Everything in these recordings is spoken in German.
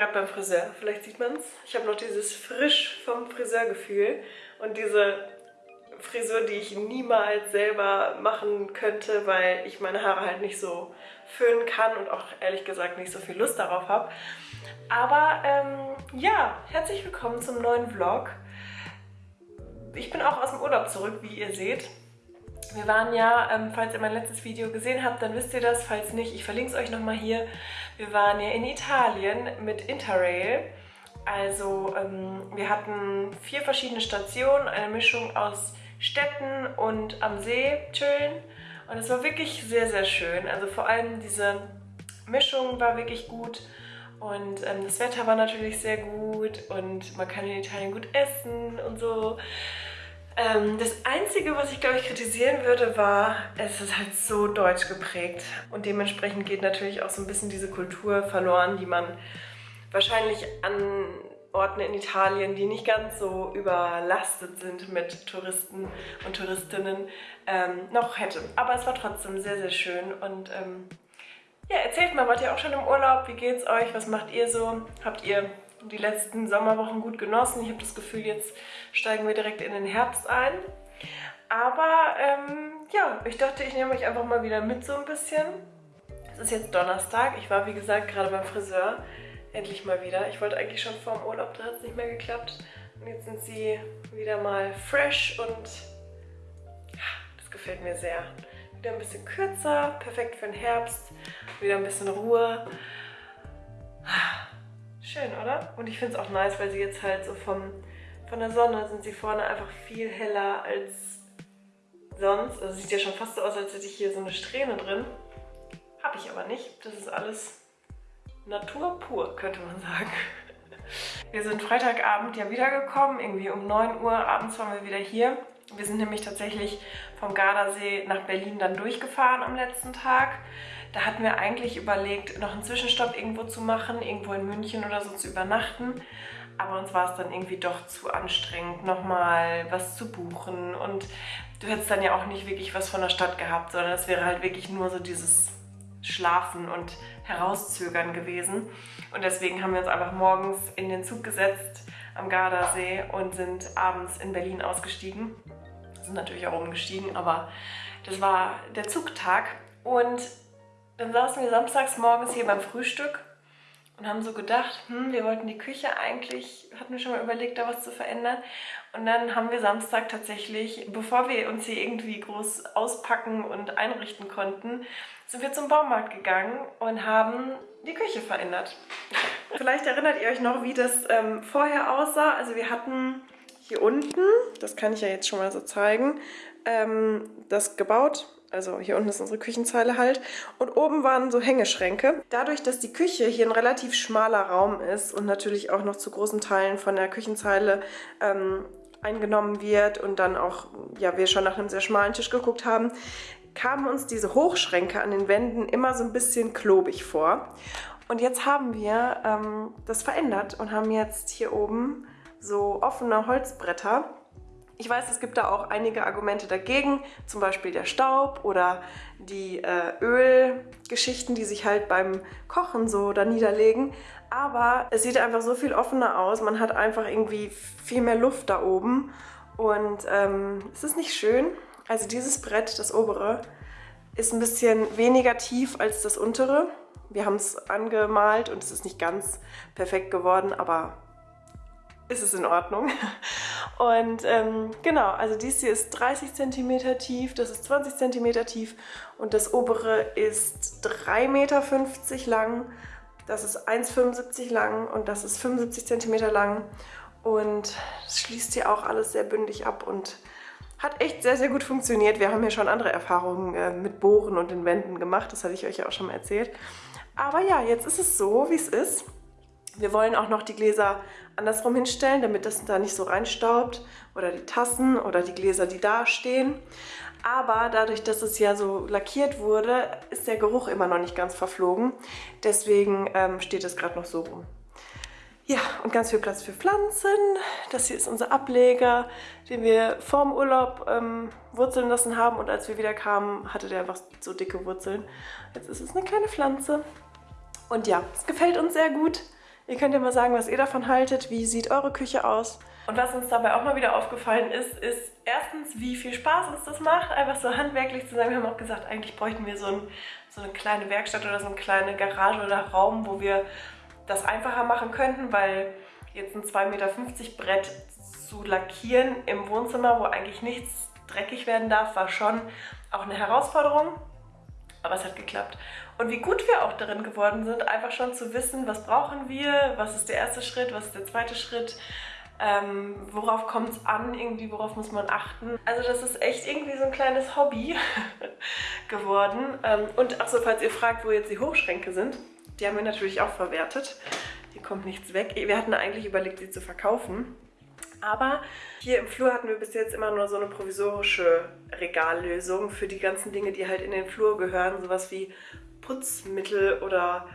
gerade beim Friseur, vielleicht sieht man es. Ich habe noch dieses frisch vom Friseurgefühl und diese Frisur, die ich niemals selber machen könnte, weil ich meine Haare halt nicht so föhnen kann und auch ehrlich gesagt nicht so viel Lust darauf habe. Aber ähm, ja, herzlich willkommen zum neuen Vlog. Ich bin auch aus dem Urlaub zurück, wie ihr seht. Wir waren ja, ähm, falls ihr mein letztes Video gesehen habt, dann wisst ihr das. Falls nicht, ich verlinke es euch nochmal hier. Wir waren ja in Italien mit Interrail. Also ähm, wir hatten vier verschiedene Stationen, eine Mischung aus Städten und am See chillen. Und es war wirklich sehr, sehr schön. Also vor allem diese Mischung war wirklich gut. Und ähm, das Wetter war natürlich sehr gut und man kann in Italien gut essen und so. Ähm, das Einzige, was ich glaube ich kritisieren würde, war, es ist halt so deutsch geprägt. Und dementsprechend geht natürlich auch so ein bisschen diese Kultur verloren, die man wahrscheinlich an Orten in Italien, die nicht ganz so überlastet sind mit Touristen und Touristinnen, ähm, noch hätte. Aber es war trotzdem sehr, sehr schön und ähm, ja, erzählt mal, wart ihr auch schon im Urlaub? Wie geht's euch? Was macht ihr so? Habt ihr die letzten Sommerwochen gut genossen? Ich habe das Gefühl, jetzt steigen wir direkt in den Herbst ein. Aber ähm, ja, ich dachte, ich nehme euch einfach mal wieder mit so ein bisschen. Es ist jetzt Donnerstag. Ich war, wie gesagt, gerade beim Friseur. Endlich mal wieder. Ich wollte eigentlich schon vor dem Urlaub, da hat es nicht mehr geklappt. Und jetzt sind sie wieder mal fresh und das gefällt mir sehr. Wieder ein bisschen kürzer, perfekt für den Herbst. Wieder ein bisschen Ruhe. Schön, oder? Und ich finde es auch nice, weil sie jetzt halt so vom, von der Sonne sind sie vorne einfach viel heller als sonst. Also sieht ja schon fast so aus, als hätte ich hier so eine Strähne drin. Habe ich aber nicht. Das ist alles Natur pur, könnte man sagen. Wir sind Freitagabend ja wiedergekommen, irgendwie um 9 Uhr abends waren wir wieder hier. Wir sind nämlich tatsächlich vom Gardasee nach Berlin dann durchgefahren am letzten Tag. Da hatten wir eigentlich überlegt, noch einen Zwischenstopp irgendwo zu machen, irgendwo in München oder so zu übernachten. Aber uns war es dann irgendwie doch zu anstrengend, nochmal was zu buchen. Und du hättest dann ja auch nicht wirklich was von der Stadt gehabt, sondern es wäre halt wirklich nur so dieses Schlafen und Herauszögern gewesen. Und deswegen haben wir uns einfach morgens in den Zug gesetzt am Gardasee und sind abends in Berlin ausgestiegen. Sind natürlich auch umgestiegen, aber das war der Zugtag. Und dann saßen wir samstags morgens hier beim Frühstück und haben so gedacht, hm, wir wollten die Küche eigentlich, hatten wir schon mal überlegt, da was zu verändern. Und dann haben wir Samstag tatsächlich, bevor wir uns hier irgendwie groß auspacken und einrichten konnten, sind wir zum Baumarkt gegangen und haben die Küche verändert. Vielleicht erinnert ihr euch noch, wie das ähm, vorher aussah. Also wir hatten hier unten, das kann ich ja jetzt schon mal so zeigen, ähm, das gebaut. Also hier unten ist unsere Küchenzeile halt. Und oben waren so Hängeschränke. Dadurch, dass die Küche hier ein relativ schmaler Raum ist und natürlich auch noch zu großen Teilen von der Küchenzeile ähm, eingenommen wird und dann auch, ja, wir schon nach einem sehr schmalen Tisch geguckt haben, kamen uns diese Hochschränke an den Wänden immer so ein bisschen klobig vor. Und jetzt haben wir ähm, das verändert und haben jetzt hier oben so offene Holzbretter. Ich weiß, es gibt da auch einige Argumente dagegen, zum Beispiel der Staub oder die äh, Ölgeschichten, die sich halt beim Kochen so da niederlegen. Aber es sieht einfach so viel offener aus. Man hat einfach irgendwie viel mehr Luft da oben. Und ähm, es ist nicht schön. Also dieses Brett, das obere, ist ein bisschen weniger tief als das untere. Wir haben es angemalt und es ist nicht ganz perfekt geworden, aber ist es in Ordnung. Und ähm, genau, also dies hier ist 30 cm tief, das ist 20 cm tief und das obere ist 3,50 Meter lang das ist 1,75 lang und das ist 75 cm lang. Und es schließt hier auch alles sehr bündig ab und hat echt sehr, sehr gut funktioniert. Wir haben ja schon andere Erfahrungen äh, mit Bohren und den Wänden gemacht. Das hatte ich euch ja auch schon mal erzählt. Aber ja, jetzt ist es so, wie es ist. Wir wollen auch noch die Gläser andersrum hinstellen, damit das da nicht so reinstaubt. Oder die Tassen oder die Gläser, die da stehen. Aber dadurch, dass es ja so lackiert wurde, ist der Geruch immer noch nicht ganz verflogen. Deswegen ähm, steht es gerade noch so rum. Ja, und ganz viel Platz für Pflanzen. Das hier ist unser Ableger, den wir vorm Urlaub ähm, wurzeln lassen haben. Und als wir wieder kamen, hatte der einfach so dicke Wurzeln. Jetzt ist es eine kleine Pflanze. Und ja, es gefällt uns sehr gut. Ihr könnt ja mal sagen, was ihr davon haltet. Wie sieht eure Küche aus? Und was uns dabei auch mal wieder aufgefallen ist, ist erstens, wie viel Spaß uns das macht, einfach so handwerklich zu sein. Wir haben auch gesagt, eigentlich bräuchten wir so, ein, so eine kleine Werkstatt oder so eine kleine Garage oder Raum, wo wir das einfacher machen könnten, weil jetzt ein 2,50 Meter Brett zu lackieren im Wohnzimmer, wo eigentlich nichts dreckig werden darf, war schon auch eine Herausforderung. Aber es hat geklappt. Und wie gut wir auch darin geworden sind, einfach schon zu wissen, was brauchen wir, was ist der erste Schritt, was ist der zweite Schritt, ähm, worauf kommt es an, irgendwie, worauf muss man achten. Also das ist echt irgendwie so ein kleines Hobby geworden. Ähm, und auch so, falls ihr fragt, wo jetzt die Hochschränke sind, die haben wir natürlich auch verwertet. Hier kommt nichts weg. Wir hatten eigentlich überlegt, sie zu verkaufen. Aber hier im Flur hatten wir bis jetzt immer nur so eine provisorische Regallösung für die ganzen Dinge, die halt in den Flur gehören. Sowas wie Putzmittel oder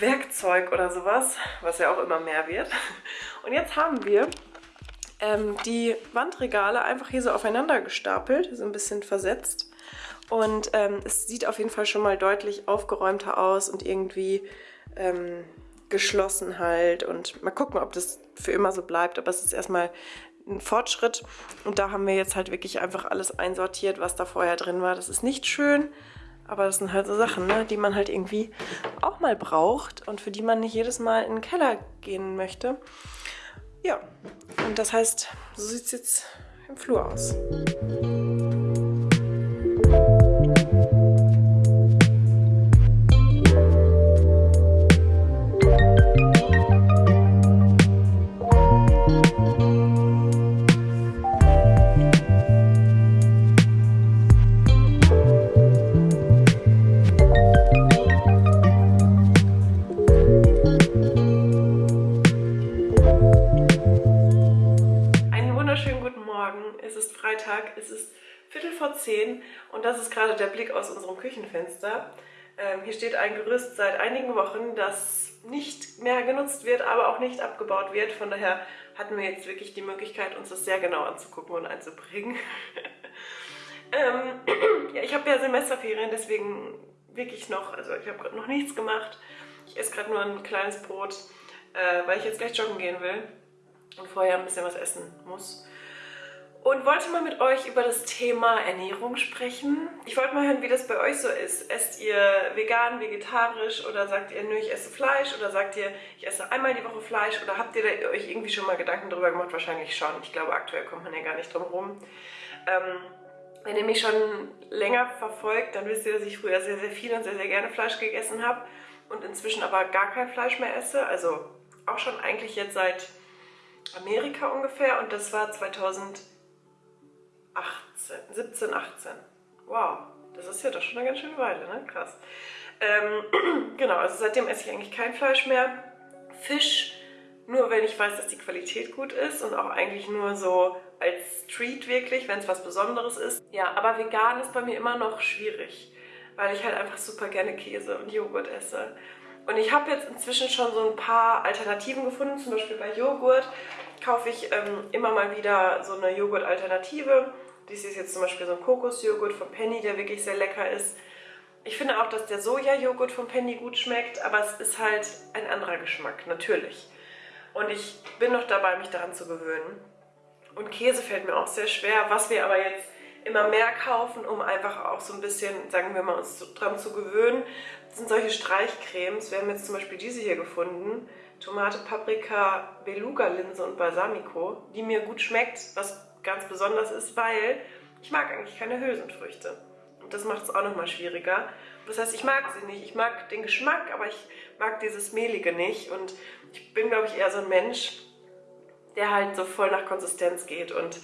Werkzeug oder sowas, was ja auch immer mehr wird. Und jetzt haben wir ähm, die Wandregale einfach hier so aufeinander gestapelt, so ein bisschen versetzt. Und ähm, es sieht auf jeden Fall schon mal deutlich aufgeräumter aus und irgendwie ähm, geschlossen halt. Und mal gucken, ob das für immer so bleibt. Aber es ist erstmal ein Fortschritt. Und da haben wir jetzt halt wirklich einfach alles einsortiert, was da vorher drin war. Das ist nicht schön, aber das sind halt so Sachen, ne, die man halt irgendwie auch mal braucht und für die man nicht jedes Mal in den Keller gehen möchte. Ja, und das heißt, so sieht es jetzt im Flur aus. Und das ist gerade der Blick aus unserem Küchenfenster. Ähm, hier steht ein Gerüst seit einigen Wochen, das nicht mehr genutzt wird, aber auch nicht abgebaut wird. Von daher hatten wir jetzt wirklich die Möglichkeit, uns das sehr genau anzugucken und einzubringen. ähm, ja, ich habe ja Semesterferien, deswegen wirklich noch, also ich habe noch nichts gemacht. Ich esse gerade nur ein kleines Brot, äh, weil ich jetzt gleich joggen gehen will und vorher ein bisschen was essen muss und wollte mal mit euch über das Thema Ernährung sprechen. Ich wollte mal hören, wie das bei euch so ist. Esst ihr vegan, vegetarisch oder sagt ihr, nö, ich esse Fleisch oder sagt ihr, ich esse einmal die Woche Fleisch oder habt ihr euch irgendwie schon mal Gedanken darüber gemacht? Wahrscheinlich schon. Ich glaube, aktuell kommt man ja gar nicht drum rum. Ähm, wenn ihr mich schon länger verfolgt, dann wisst ihr, dass ich früher sehr, sehr viel und sehr, sehr gerne Fleisch gegessen habe und inzwischen aber gar kein Fleisch mehr esse. Also auch schon eigentlich jetzt seit Amerika ungefähr und das war 2000 18, 17, 18. Wow, das ist ja doch schon eine ganz schöne Weile, ne? Krass. Ähm, genau, also seitdem esse ich eigentlich kein Fleisch mehr. Fisch, nur wenn ich weiß, dass die Qualität gut ist und auch eigentlich nur so als Treat wirklich, wenn es was Besonderes ist. Ja, aber vegan ist bei mir immer noch schwierig, weil ich halt einfach super gerne Käse und Joghurt esse. Und ich habe jetzt inzwischen schon so ein paar Alternativen gefunden, zum Beispiel bei Joghurt kaufe ich ähm, immer mal wieder so eine Joghurt-Alternative. Dies ist jetzt zum Beispiel so ein Kokosjoghurt von Penny, der wirklich sehr lecker ist. Ich finde auch, dass der Soja-Joghurt von Penny gut schmeckt, aber es ist halt ein anderer Geschmack, natürlich. Und ich bin noch dabei, mich daran zu gewöhnen. Und Käse fällt mir auch sehr schwer, was wir aber jetzt immer mehr kaufen, um einfach auch so ein bisschen, sagen wir mal, uns dran zu gewöhnen, sind solche Streichcremes. Wir haben jetzt zum Beispiel diese hier gefunden. Tomate, Paprika, Beluga-Linse und Balsamico, die mir gut schmeckt, was ganz besonders ist, weil ich mag eigentlich keine Hülsenfrüchte. Und das macht es auch nochmal schwieriger. Das heißt, ich mag sie nicht. Ich mag den Geschmack, aber ich mag dieses Mehlige nicht. Und ich bin, glaube ich, eher so ein Mensch, der halt so voll nach Konsistenz geht. Und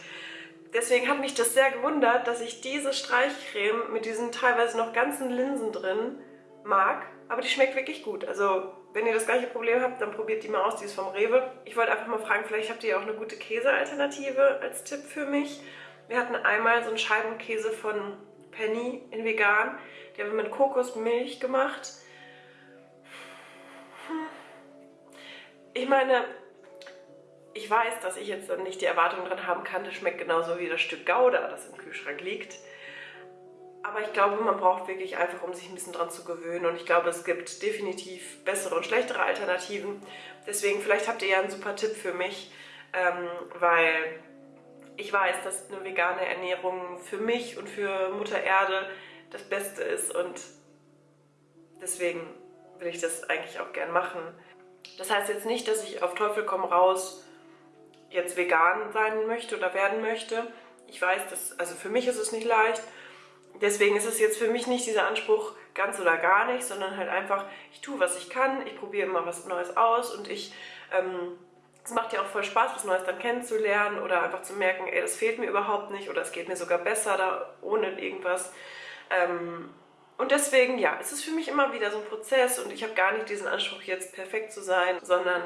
deswegen hat mich das sehr gewundert, dass ich diese Streichcreme mit diesen teilweise noch ganzen Linsen drin mag. Aber die schmeckt wirklich gut. Also wenn ihr das gleiche Problem habt, dann probiert die mal aus, die ist vom Rewe. Ich wollte einfach mal fragen, vielleicht habt ihr auch eine gute Käsealternative als Tipp für mich. Wir hatten einmal so einen Scheibenkäse von Penny in vegan. Die haben wir mit Kokosmilch gemacht. Ich meine, ich weiß, dass ich jetzt nicht die Erwartung dran haben kann, das schmeckt genauso wie das Stück Gouda, das im Kühlschrank liegt. Aber ich glaube, man braucht wirklich einfach, um sich ein bisschen dran zu gewöhnen. Und ich glaube, es gibt definitiv bessere und schlechtere Alternativen. Deswegen, vielleicht habt ihr ja einen super Tipp für mich, ähm, weil ich weiß, dass eine vegane Ernährung für mich und für Mutter Erde das Beste ist. Und deswegen will ich das eigentlich auch gern machen. Das heißt jetzt nicht, dass ich auf Teufel komm raus jetzt vegan sein möchte oder werden möchte. Ich weiß, dass, also für mich ist es nicht leicht. Deswegen ist es jetzt für mich nicht dieser Anspruch ganz oder gar nicht, sondern halt einfach, ich tue, was ich kann, ich probiere immer was Neues aus und ich, ähm, es macht ja auch voll Spaß, was Neues dann kennenzulernen oder einfach zu merken, ey, das fehlt mir überhaupt nicht oder es geht mir sogar besser da ohne irgendwas. Ähm, und deswegen, ja, es ist für mich immer wieder so ein Prozess und ich habe gar nicht diesen Anspruch, jetzt perfekt zu sein, sondern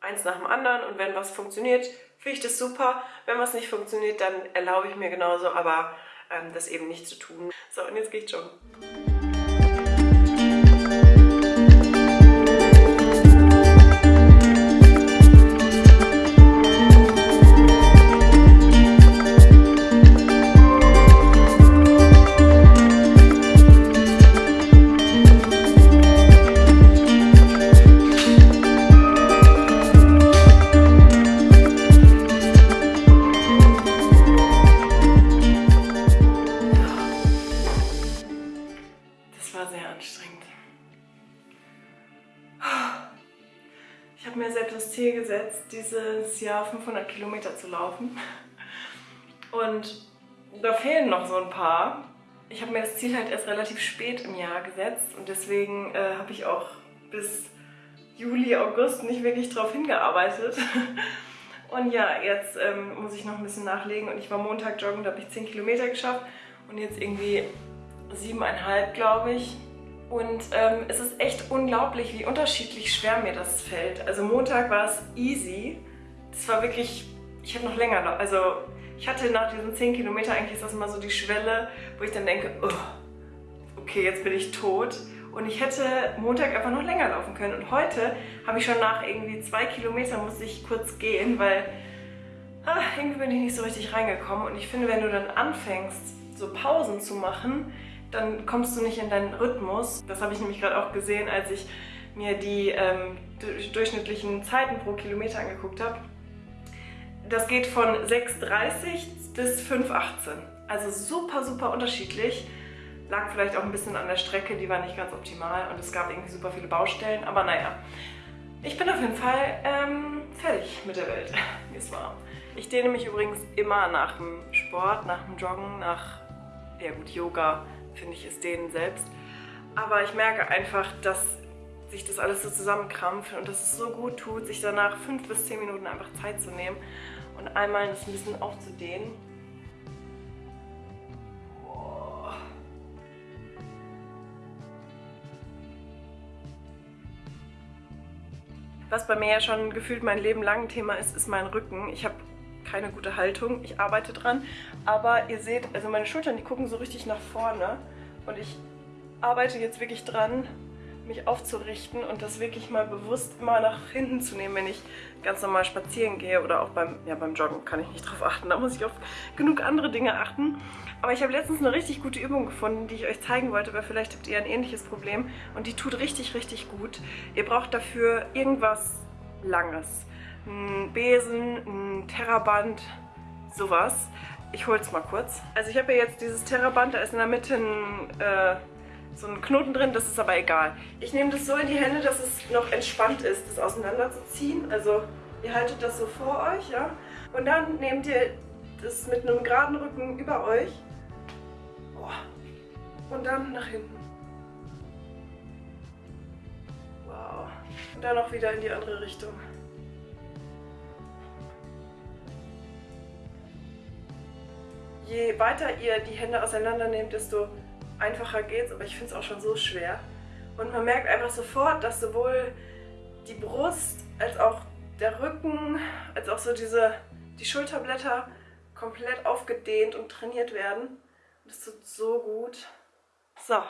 eins nach dem anderen und wenn was funktioniert, finde ich das super. Wenn was nicht funktioniert, dann erlaube ich mir genauso, aber ähm, das eben nicht zu tun. So, und jetzt geht's schon. Dieses Jahr 500 Kilometer zu laufen. Und da fehlen noch so ein paar. Ich habe mir das Ziel halt erst relativ spät im Jahr gesetzt und deswegen äh, habe ich auch bis Juli, August nicht wirklich drauf hingearbeitet. Und ja, jetzt ähm, muss ich noch ein bisschen nachlegen und ich war Montag joggen, da habe ich 10 Kilometer geschafft und jetzt irgendwie siebeneinhalb, glaube ich. Und ähm, es ist echt unglaublich, wie unterschiedlich schwer mir das fällt. Also Montag war es easy. Das war wirklich, ich habe noch länger, also ich hatte nach diesen 10 Kilometern eigentlich ist das immer so die Schwelle, wo ich dann denke, oh, okay, jetzt bin ich tot. Und ich hätte Montag einfach noch länger laufen können. Und heute habe ich schon nach irgendwie zwei Kilometern musste ich kurz gehen, weil ah, irgendwie bin ich nicht so richtig reingekommen. Und ich finde, wenn du dann anfängst, so Pausen zu machen, dann kommst du nicht in deinen Rhythmus. Das habe ich nämlich gerade auch gesehen, als ich mir die ähm, durchschnittlichen Zeiten pro Kilometer angeguckt habe. Das geht von 6,30 bis 5,18. Also super, super unterschiedlich. Lag vielleicht auch ein bisschen an der Strecke, die war nicht ganz optimal und es gab irgendwie super viele Baustellen. Aber naja, ich bin auf jeden Fall ähm, fertig mit der Welt. Mir ist warm. Ich dehne mich übrigens immer nach dem Sport, nach dem Joggen, nach, ja gut, Yoga, finde ich, ist denen selbst. Aber ich merke einfach, dass sich das alles so zusammenkrampft und dass es so gut tut, sich danach fünf bis zehn Minuten einfach Zeit zu nehmen und einmal das ein bisschen aufzudehnen. Was bei mir ja schon gefühlt mein Leben lang ein Thema ist, ist mein Rücken. Ich habe keine gute Haltung. Ich arbeite dran. Aber ihr seht, also meine Schultern, die gucken so richtig nach vorne. Und ich arbeite jetzt wirklich dran, mich aufzurichten und das wirklich mal bewusst immer nach hinten zu nehmen, wenn ich ganz normal spazieren gehe oder auch beim, ja, beim Joggen kann ich nicht drauf achten, da muss ich auf genug andere Dinge achten. Aber ich habe letztens eine richtig gute Übung gefunden, die ich euch zeigen wollte, weil vielleicht habt ihr ein ähnliches Problem und die tut richtig, richtig gut. Ihr braucht dafür irgendwas Langes ein Besen, ein Terraband, sowas. Ich hol's mal kurz. Also ich habe ja jetzt dieses Terraband, da ist in der Mitte ein, äh, so ein Knoten drin, das ist aber egal. Ich nehme das so in die Hände, dass es noch entspannt ist, das auseinanderzuziehen. Also ihr haltet das so vor euch, ja. Und dann nehmt ihr das mit einem geraden Rücken über euch. Und dann nach hinten. Wow. Und dann auch wieder in die andere Richtung. je weiter ihr die Hände auseinander nehmt, desto einfacher geht's, aber ich finde es auch schon so schwer. Und man merkt einfach sofort, dass sowohl die Brust als auch der Rücken, als auch so diese, die Schulterblätter komplett aufgedehnt und trainiert werden. das tut so gut. So,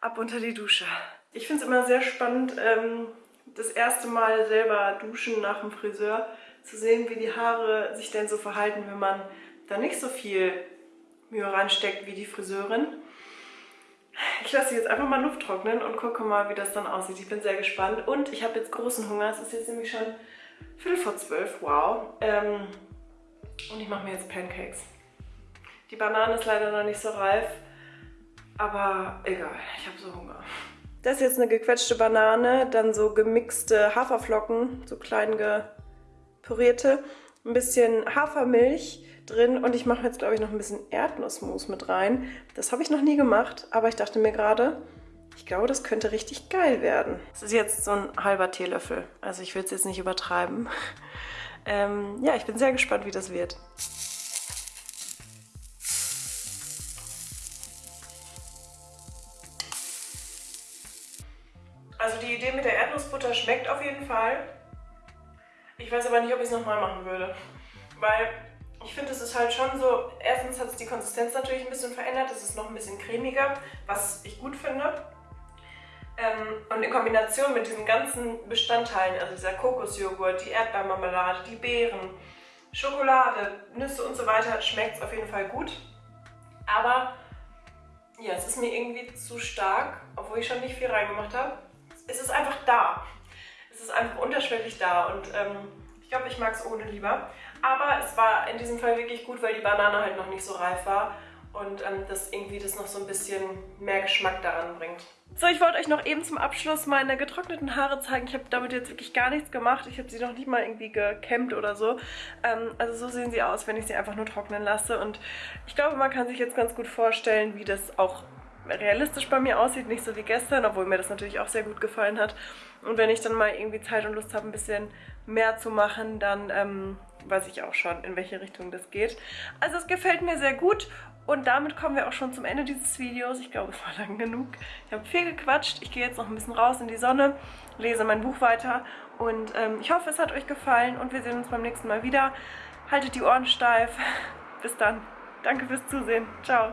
ab unter die Dusche. Ich finde es immer sehr spannend, ähm, das erste Mal selber duschen nach dem Friseur, zu sehen, wie die Haare sich denn so verhalten, wenn man da nicht so viel Mühe reinsteckt wie die Friseurin. Ich lasse jetzt einfach mal Luft trocknen und gucke mal, wie das dann aussieht. Ich bin sehr gespannt. Und ich habe jetzt großen Hunger. Es ist jetzt nämlich schon Viertel vor zwölf. Wow. Ähm, und ich mache mir jetzt Pancakes. Die Banane ist leider noch nicht so reif. Aber egal, ich habe so Hunger. Das ist jetzt eine gequetschte Banane, dann so gemixte Haferflocken, so klein gepürierte, ein bisschen Hafermilch drin und ich mache jetzt, glaube ich, noch ein bisschen Erdnussmus mit rein. Das habe ich noch nie gemacht, aber ich dachte mir gerade, ich glaube, das könnte richtig geil werden. Das ist jetzt so ein halber Teelöffel, also ich will es jetzt nicht übertreiben. Ähm, ja, ich bin sehr gespannt, wie das wird. Also die Idee mit der Erdnussbutter schmeckt auf jeden Fall. Ich weiß aber nicht, ob ich es nochmal machen würde. Weil ich finde, es ist halt schon so, erstens hat es die Konsistenz natürlich ein bisschen verändert. Es ist noch ein bisschen cremiger, was ich gut finde. Ähm, und in Kombination mit diesen ganzen Bestandteilen, also dieser Kokosjoghurt, die Erdbeermarmelade, die Beeren, Schokolade, Nüsse und so weiter, schmeckt es auf jeden Fall gut. Aber ja, es ist mir irgendwie zu stark, obwohl ich schon nicht viel reingemacht habe es ist einfach da. Es ist einfach unterschwellig da und ähm, ich glaube, ich mag es ohne lieber. Aber es war in diesem Fall wirklich gut, weil die Banane halt noch nicht so reif war und ähm, das irgendwie das noch so ein bisschen mehr Geschmack daran bringt. So, ich wollte euch noch eben zum Abschluss meine getrockneten Haare zeigen. Ich habe damit jetzt wirklich gar nichts gemacht. Ich habe sie noch nicht mal irgendwie gekämmt oder so. Ähm, also so sehen sie aus, wenn ich sie einfach nur trocknen lasse. Und ich glaube, man kann sich jetzt ganz gut vorstellen, wie das auch realistisch bei mir aussieht, nicht so wie gestern, obwohl mir das natürlich auch sehr gut gefallen hat. Und wenn ich dann mal irgendwie Zeit und Lust habe, ein bisschen mehr zu machen, dann ähm, weiß ich auch schon, in welche Richtung das geht. Also es gefällt mir sehr gut und damit kommen wir auch schon zum Ende dieses Videos. Ich glaube, es war lang genug. Ich habe viel gequatscht. Ich gehe jetzt noch ein bisschen raus in die Sonne, lese mein Buch weiter und ähm, ich hoffe, es hat euch gefallen und wir sehen uns beim nächsten Mal wieder. Haltet die Ohren steif. Bis dann. Danke fürs Zusehen. Ciao.